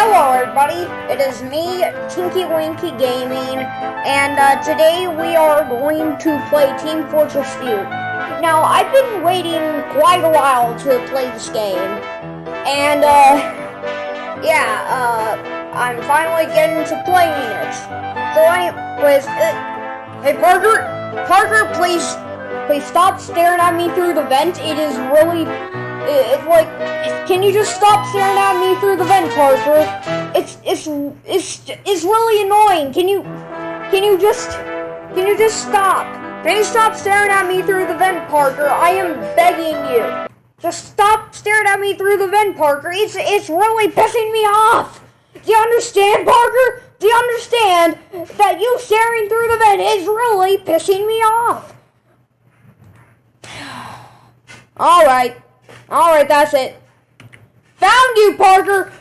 Hello, everybody. It is me, Tinky Winky Gaming, and uh, today we are going to play Team Fortress 2. Now, I've been waiting quite a while to play this game, and uh, yeah, uh, I'm finally getting to playing it. So, anyways, uh, hey Parker, Parker, please, please stop staring at me through the vent. It is really it's like, can you just stop staring at me through the vent, Parker? It's it's it's it's really annoying. Can you can you just can you just stop? Can you stop staring at me through the vent, Parker? I am begging you. Just stop staring at me through the vent, Parker. It's it's really pissing me off. Do you understand, Parker? Do you understand that you staring through the vent is really pissing me off? All right. Alright, that's it. Found you, Parker!